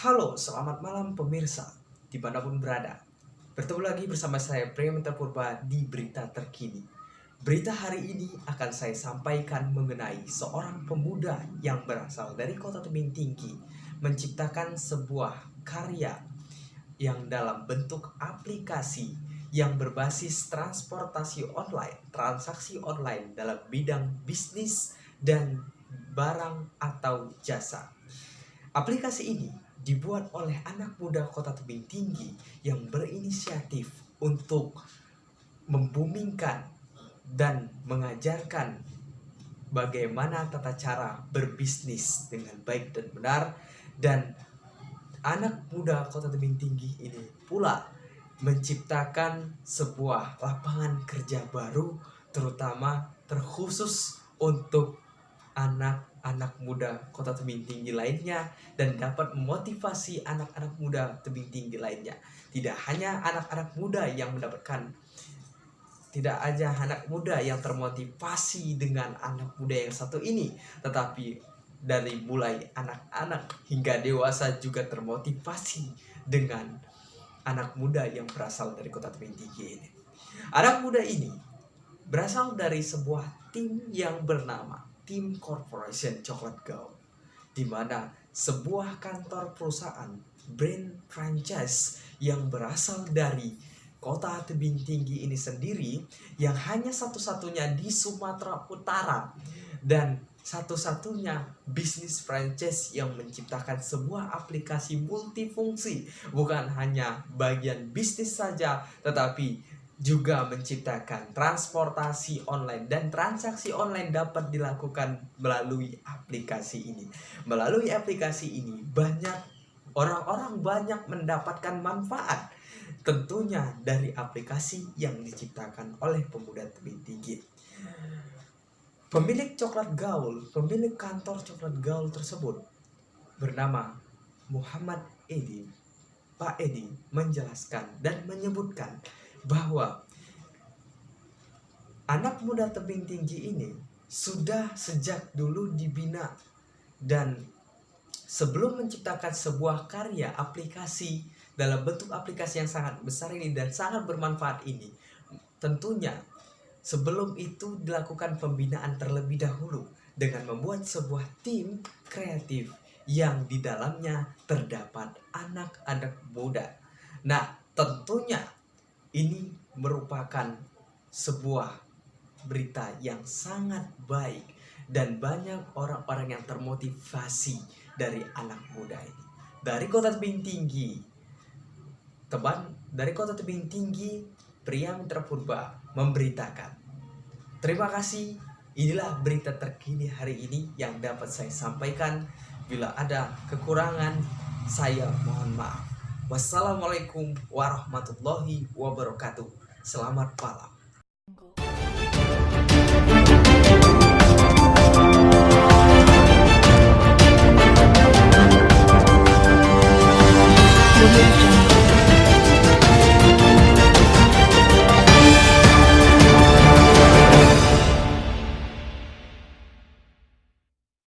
Halo, selamat malam pemirsa di mana pun berada. Bertemu lagi bersama saya Prementa Purba di Berita Terkini. Berita hari ini akan saya sampaikan mengenai seorang pemuda yang berasal dari kota tebing tinggi menciptakan sebuah karya yang dalam bentuk aplikasi yang berbasis transportasi online, transaksi online dalam bidang bisnis dan barang atau jasa. Aplikasi ini dibuat oleh anak muda kota tebing tinggi yang berinisiatif untuk membumingkan dan mengajarkan bagaimana tata cara berbisnis dengan baik dan benar dan anak muda kota tebing tinggi ini pula menciptakan sebuah lapangan kerja baru terutama terkhusus untuk anak-anak muda kota tebing tinggi lainnya dan dapat memotivasi anak-anak muda tebing tinggi lainnya. Tidak hanya anak-anak muda yang mendapatkan tidak aja anak muda yang termotivasi dengan anak muda yang satu ini, tetapi dari mulai anak-anak hingga dewasa juga termotivasi dengan anak muda yang berasal dari kota tebing tinggi ini. Anak muda ini berasal dari sebuah tim yang bernama Team Corporation Chocolate Go, di mana sebuah kantor perusahaan brand franchise yang berasal dari kota tebing tinggi ini sendiri yang hanya satu-satunya di Sumatera Utara dan satu-satunya bisnis franchise yang menciptakan sebuah aplikasi multifungsi bukan hanya bagian bisnis saja tetapi juga menciptakan transportasi online dan transaksi online dapat dilakukan melalui aplikasi ini. Melalui aplikasi ini banyak orang-orang banyak mendapatkan manfaat tentunya dari aplikasi yang diciptakan oleh pemuda tebing tinggi. Pemilik coklat gaul, pemilik kantor coklat gaul tersebut bernama Muhammad Edi. Pak Edi menjelaskan dan menyebutkan bahwa anak muda tebing tinggi ini sudah sejak dulu dibina dan sebelum menciptakan sebuah karya aplikasi dalam bentuk aplikasi yang sangat besar ini dan sangat bermanfaat ini tentunya sebelum itu dilakukan pembinaan terlebih dahulu dengan membuat sebuah tim kreatif yang di dalamnya terdapat anak-anak muda. Nah, tentunya ini merupakan sebuah berita yang sangat baik dan banyak orang-orang yang termotivasi dari anak muda ini. Dari kota tebing tinggi, teman dari kota tebing tinggi, pria Mitra Purba memberitakan. Terima kasih, inilah berita terkini hari ini yang dapat saya sampaikan. Bila ada kekurangan, saya mohon maaf. Wassalamualaikum warahmatullahi wabarakatuh. Selamat malam.